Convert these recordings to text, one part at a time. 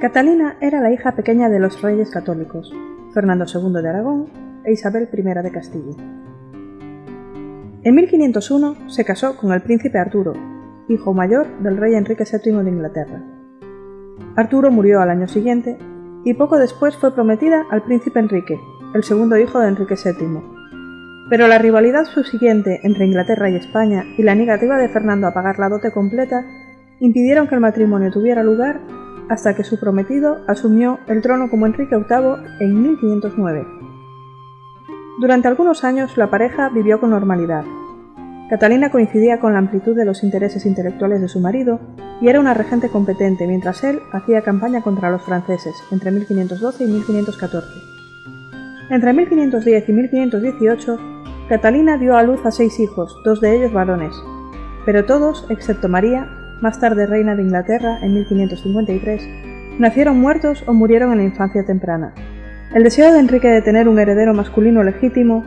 Catalina era la hija pequeña de los reyes católicos, Fernando II de Aragón e Isabel I de Castilla. En 1501 se casó con el príncipe Arturo, hijo mayor del rey Enrique VII de Inglaterra. Arturo murió al año siguiente y poco después fue prometida al príncipe Enrique, el segundo hijo de Enrique VII. Pero la rivalidad subsiguiente entre Inglaterra y España y la negativa de Fernando a pagar la dote completa impidieron que el matrimonio tuviera lugar hasta que su prometido asumió el trono como Enrique VIII en 1509. Durante algunos años la pareja vivió con normalidad. Catalina coincidía con la amplitud de los intereses intelectuales de su marido y era una regente competente mientras él hacía campaña contra los franceses entre 1512 y 1514. Entre 1510 y 1518, Catalina dio a luz a seis hijos, dos de ellos varones, pero todos, excepto María, más tarde reina de Inglaterra en 1553, nacieron muertos o murieron en la infancia temprana. El deseo de Enrique de tener un heredero masculino legítimo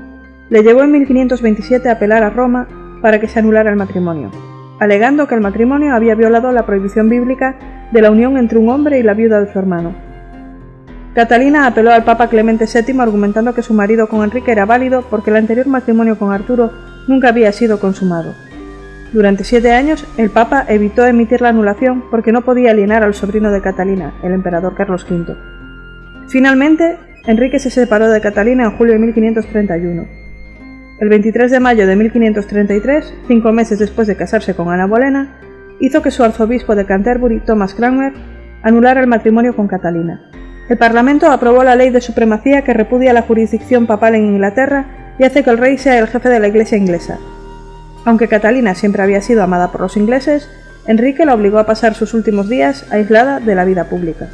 le llevó en 1527 a apelar a Roma para que se anulara el matrimonio, alegando que el matrimonio había violado la prohibición bíblica de la unión entre un hombre y la viuda de su hermano. Catalina apeló al Papa Clemente VII argumentando que su marido con Enrique era válido porque el anterior matrimonio con Arturo nunca había sido consumado. Durante siete años, el Papa evitó emitir la anulación porque no podía alienar al sobrino de Catalina, el emperador Carlos V. Finalmente, Enrique se separó de Catalina en julio de 1531. El 23 de mayo de 1533, cinco meses después de casarse con Ana Bolena, hizo que su arzobispo de Canterbury, Thomas Cranmer, anulara el matrimonio con Catalina. El Parlamento aprobó la ley de supremacía que repudia la jurisdicción papal en Inglaterra y hace que el rey sea el jefe de la Iglesia inglesa. Aunque Catalina siempre había sido amada por los ingleses, Enrique la obligó a pasar sus últimos días aislada de la vida pública.